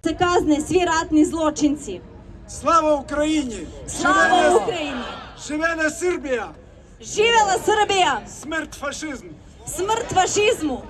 Це казни свій ратні злочинці. Слава Україні! Слава Живе- Україні! Живе Сербія! Живела Сербія! Смерть фашизму! Смерть фашизму!